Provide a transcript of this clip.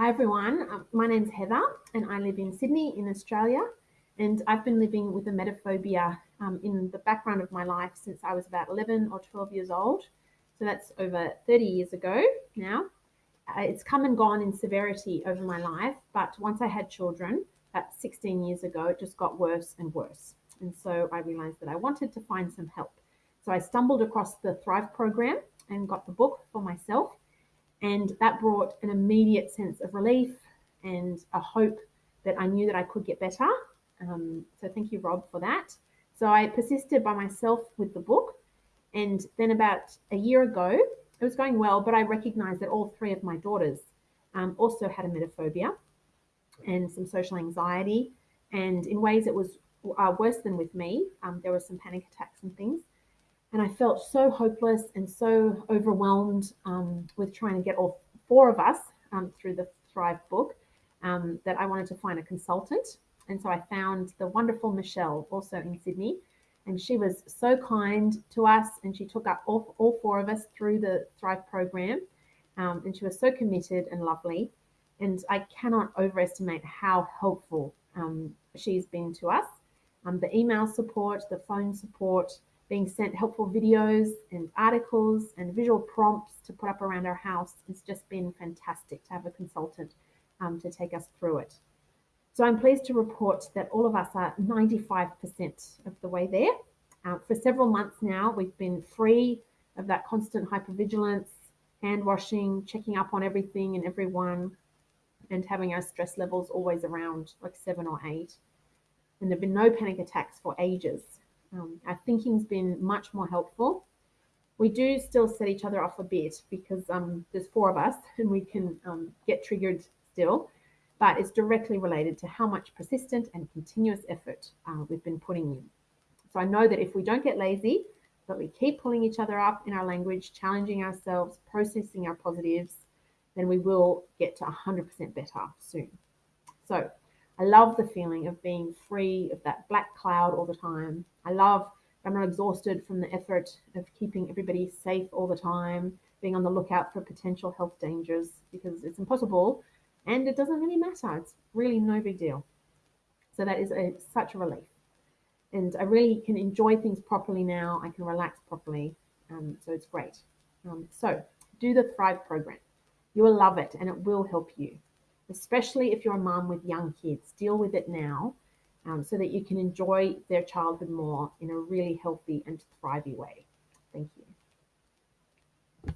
Hi everyone, um, my name's Heather and I live in Sydney in Australia and I've been living with emetophobia um, in the background of my life since I was about 11 or 12 years old. So that's over 30 years ago now. Uh, it's come and gone in severity over my life, but once I had children, about 16 years ago, it just got worse and worse. And so I realized that I wanted to find some help. So I stumbled across the Thrive program and got the book for myself and that brought an immediate sense of relief and a hope that I knew that I could get better. Um, so thank you, Rob, for that. So I persisted by myself with the book. And then about a year ago, it was going well, but I recognized that all three of my daughters um, also had a emetophobia and some social anxiety. And in ways it was uh, worse than with me, um, there were some panic attacks and things. And I felt so hopeless and so overwhelmed um, with trying to get all four of us um, through the Thrive book um, that I wanted to find a consultant. And so I found the wonderful Michelle, also in Sydney. And she was so kind to us and she took up all, all four of us through the Thrive program. Um, and she was so committed and lovely. And I cannot overestimate how helpful um, she's been to us. Um, the email support, the phone support, being sent helpful videos and articles and visual prompts to put up around our house. It's just been fantastic to have a consultant um, to take us through it. So I'm pleased to report that all of us are 95% of the way there. Uh, for several months now, we've been free of that constant hypervigilance, hand washing, checking up on everything and everyone, and having our stress levels always around like seven or eight. And there have been no panic attacks for ages. Um, our thinking's been much more helpful. We do still set each other off a bit because um, there's four of us and we can um, get triggered still, but it's directly related to how much persistent and continuous effort uh, we've been putting in. So I know that if we don't get lazy, but we keep pulling each other up in our language, challenging ourselves, processing our positives, then we will get to 100% better soon. So I love the feeling of being free of that black cloud all the time. I love I'm not exhausted from the effort of keeping everybody safe all the time, being on the lookout for potential health dangers because it's impossible and it doesn't really matter. It's really no big deal. So that is a, such a relief. And I really can enjoy things properly now. I can relax properly. Um, so it's great. Um, so do the Thrive program. You will love it and it will help you especially if you're a mom with young kids. Deal with it now um, so that you can enjoy their childhood more in a really healthy and thriving way. Thank you.